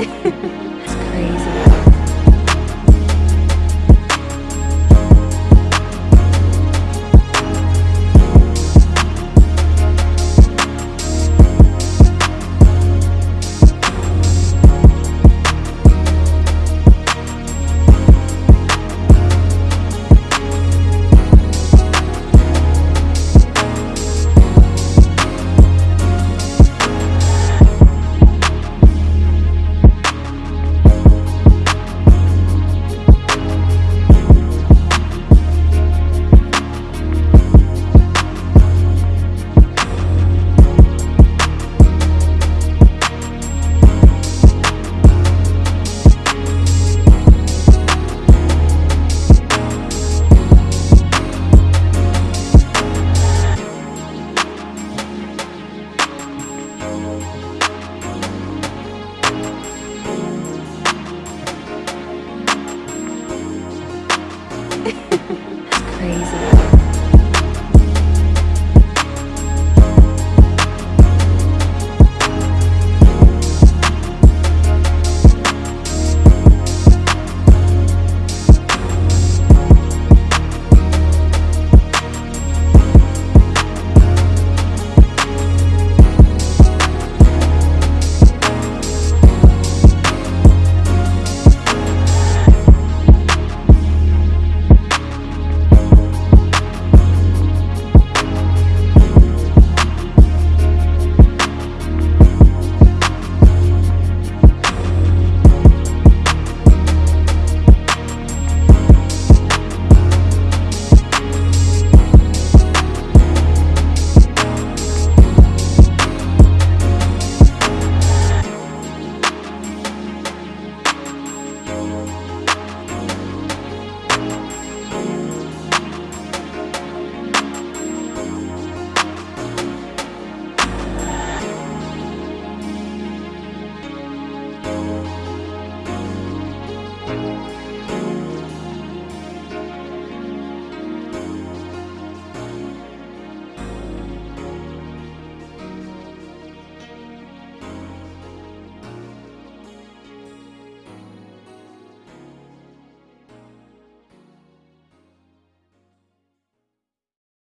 Yeah.